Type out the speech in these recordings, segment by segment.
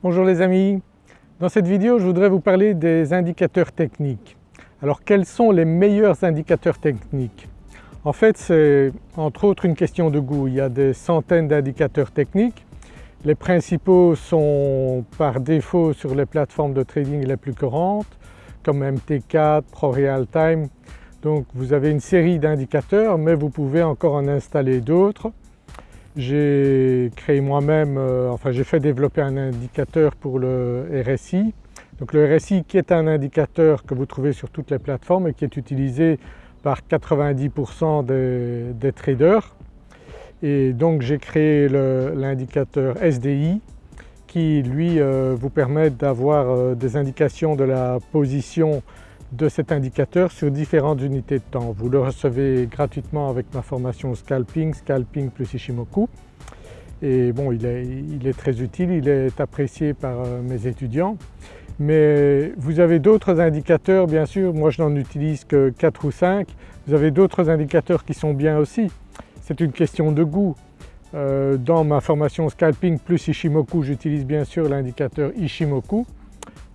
Bonjour les amis, dans cette vidéo je voudrais vous parler des indicateurs techniques. Alors quels sont les meilleurs indicateurs techniques? En fait c'est entre autres une question de goût, il y a des centaines d'indicateurs techniques. Les principaux sont par défaut sur les plateformes de trading les plus courantes comme MT4, ProRealTime. Donc vous avez une série d'indicateurs mais vous pouvez encore en installer d'autres. J'ai créé moi-même, euh, enfin j'ai fait développer un indicateur pour le RSI. Donc le RSI qui est un indicateur que vous trouvez sur toutes les plateformes et qui est utilisé par 90% des, traders. Et donc j'ai créé l'indicateur SDI qui lui euh, vous permet d'avoir euh, des indications de la position de cet indicateur sur différentes unités de temps. Vous le recevez gratuitement avec ma formation Scalping, Scalping plus Ishimoku. Et bon, il est, très utile, il est apprécié par euh, mes étudiants. Mais vous avez d'autres indicateurs bien sûr, moi je n'en utilise que 4 ou 5. Vous avez d'autres indicateurs qui sont bien aussi. C'est une question de goût. Euh, dans ma formation Scalping plus Ishimoku, j'utilise bien sûr l'indicateur Ishimoku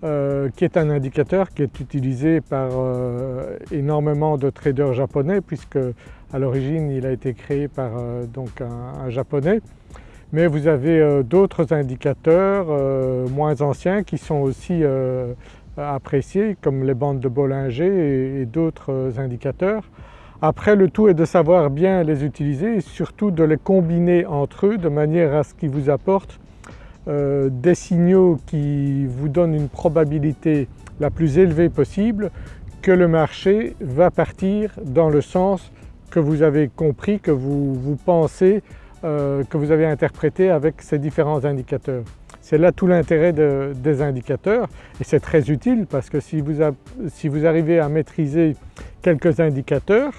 euh, qui est un indicateur qui est utilisé par euh, énormément de traders japonais puisque à l'origine il a été créé par euh, donc un, japonais. Mais vous avez d'autres indicateurs moins anciens qui sont aussi appréciés comme les bandes de Bollinger et, d'autres indicateurs. Après le tout est de savoir bien les utiliser et surtout de les combiner entre eux de manière à ce qu'ils vous apportent euh, des signaux qui vous donnent une probabilité la plus élevée possible que le marché va partir dans le sens que vous avez compris, que vous, pensez, euh, que vous avez interprété avec ces différents indicateurs. C'est là tout l'intérêt des indicateurs et c'est très utile parce que si vous, si vous, arrivez à maîtriser quelques indicateurs,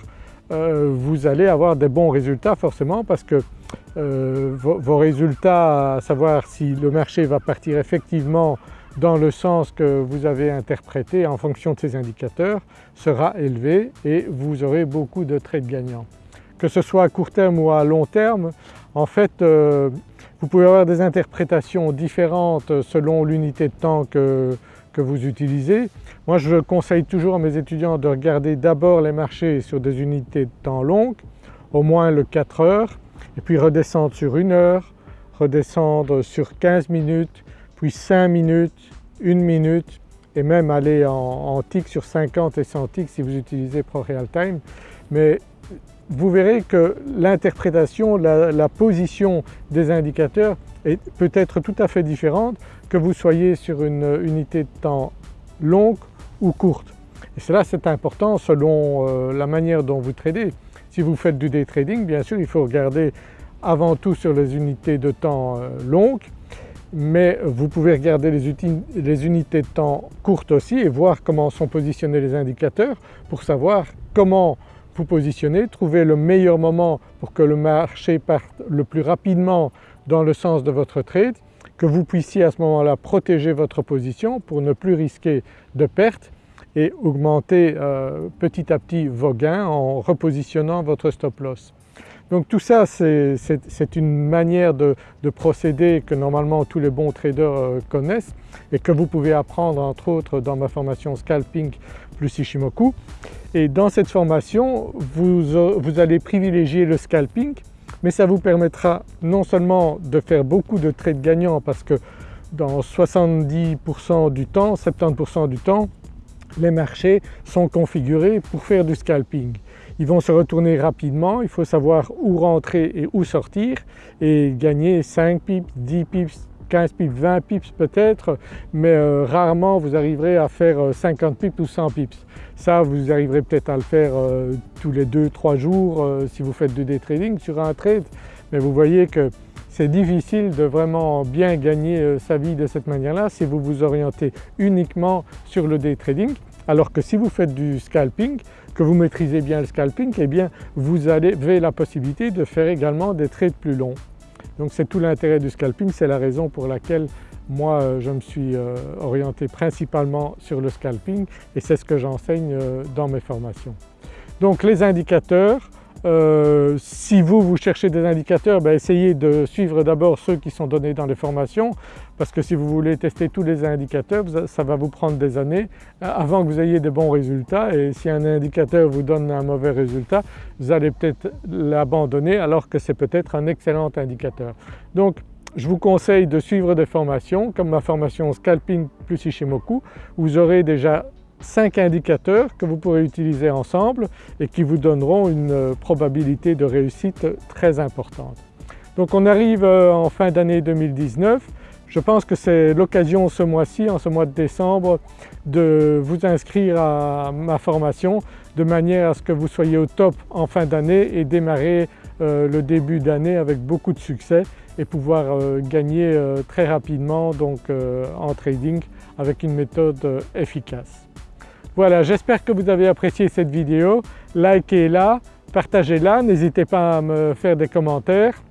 euh, vous allez avoir des bons résultats forcément parce que euh, vos, résultats, à savoir si le marché va partir effectivement dans le sens que vous avez interprété en fonction de ces indicateurs sera élevé et vous aurez beaucoup de trades gagnants. Que ce soit à court terme ou à long terme, en fait euh, vous pouvez avoir des interprétations différentes selon l'unité de temps que, que vous utilisez. Moi je conseille toujours à mes étudiants de regarder d'abord les marchés sur des unités de temps longues, au moins le 4 heures, et puis redescendre sur une heure, redescendre sur 15 minutes, puis 5 minutes, 1 minute et même aller en, tick sur 50 et 100 ticks si vous utilisez ProRealTime. Mais vous verrez que l'interprétation, la, position des indicateurs est peut être tout à fait différente que vous soyez sur une unité de temps longue ou courte. Et cela c'est important selon euh, la manière dont vous tradez. Si vous faites du day trading bien sûr il faut regarder avant tout sur les unités de temps euh, longues mais vous pouvez regarder les, unités de temps courtes aussi et voir comment sont positionnés les indicateurs pour savoir comment vous positionner, trouver le meilleur moment pour que le marché parte le plus rapidement dans le sens de votre trade, que vous puissiez à ce moment-là protéger votre position pour ne plus risquer de pertes et augmenter euh, petit à petit vos gains en repositionnant votre stop loss. Donc tout ça c'est une manière de, procéder que normalement tous les bons traders euh, connaissent et que vous pouvez apprendre entre autres dans ma formation Scalping plus Ishimoku. Et dans cette formation vous, vous allez privilégier le scalping mais ça vous permettra non seulement de faire beaucoup de trades gagnants parce que dans 70% du temps, 70% du temps les marchés sont configurés pour faire du scalping. Ils vont se retourner rapidement, il faut savoir où rentrer et où sortir et gagner 5 pips, 10 pips, 15 pips, 20 pips peut-être mais euh, rarement vous arriverez à faire 50 euh, pips ou 100 pips. Ça vous arriverez peut-être à le faire euh, tous les 2-3 jours si vous faites du day trading sur un trade mais vous voyez que c'est difficile de vraiment bien gagner sa vie de cette manière-là si vous vous orientez uniquement sur le day trading alors que si vous faites du scalping, que vous maîtrisez bien le scalping, eh bien vous avez la possibilité de faire également des trades plus longs. Donc c'est tout l'intérêt du scalping, c'est la raison pour laquelle moi euh, je me suis euh, orienté principalement sur le scalping et c'est ce que j'enseigne dans mes formations. Donc les indicateurs, Euh, si vous, vous cherchez des indicateurs, ben essayez de suivre d'abord ceux qui sont donnés dans les formations parce que si vous voulez tester tous les indicateurs, ça va vous prendre des années euh, avant que vous ayez des bons résultats et si un indicateur vous donne un mauvais résultat, vous allez peut-être l'abandonner alors que c'est peut-être un excellent indicateur. Donc je vous conseille de suivre des formations comme ma formation Scalping plus Ishimoku, vous aurez déjà 5 indicateurs que vous pourrez utiliser ensemble et qui vous donneront une euh, probabilité de réussite très importante. Donc on arrive euh, en fin d'année 2019, je pense que c'est l'occasion ce mois-ci, en ce mois de décembre, de vous inscrire à ma formation de manière à ce que vous soyez au top en fin d'année et démarrer euh, le début d'année avec beaucoup de succès et pouvoir gagner très rapidement donc, en trading avec une méthode efficace. Voilà, j'espère que vous avez apprécié cette vidéo. Likez-la, partagez-la, n'hésitez pas à me faire des commentaires.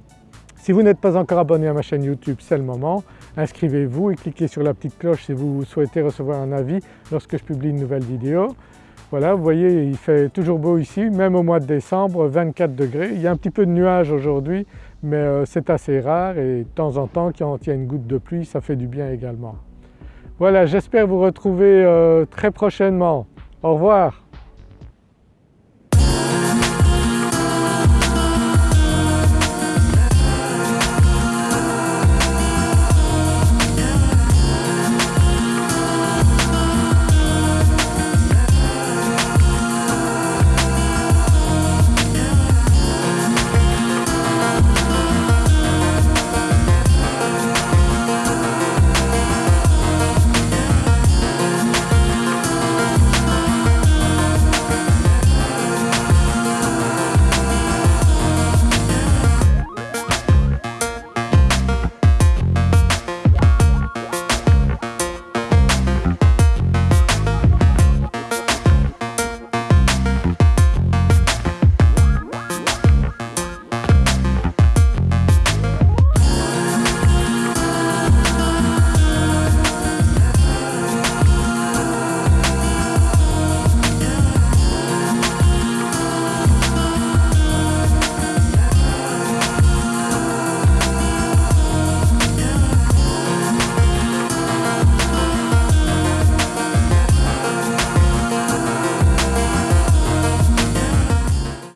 Si vous n'êtes pas encore abonné à ma chaîne YouTube, c'est le moment. Inscrivez-vous et cliquez sur la petite cloche si vous souhaitez recevoir un avis lorsque je publie une nouvelle vidéo. Voilà, vous voyez il fait toujours beau ici, même au mois de décembre, 24 degrés. Il y a un petit peu de nuages aujourd'hui mais euh, c'est assez rare et de temps en temps quand il y a une goutte de pluie ça fait du bien également. Voilà, j'espère vous retrouver euh, très prochainement. Au revoir.